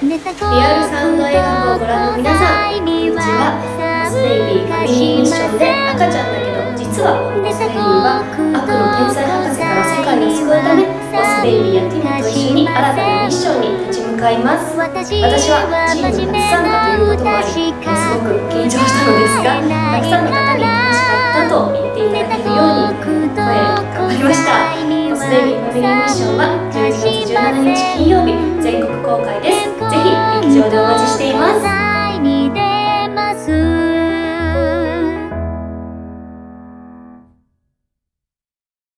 リアルサウンド映画をご覧の皆さんこんにちはモスベイビーファミリーミッションで赤ちゃんだけど実はスベイビーは悪の天才博士から世界を救うためモスベイビーやティムと一緒に新たなミッションに立ち向かいます。私はチーム初参加ということもありす。ごく緊張したのです。がたくさんの方に楽しかったと言っていただけるように声頑張りましたモスベイビーファミリーミッションは12月17日金曜日全国公開です。ぜひ劇場でお待ちしています。